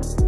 you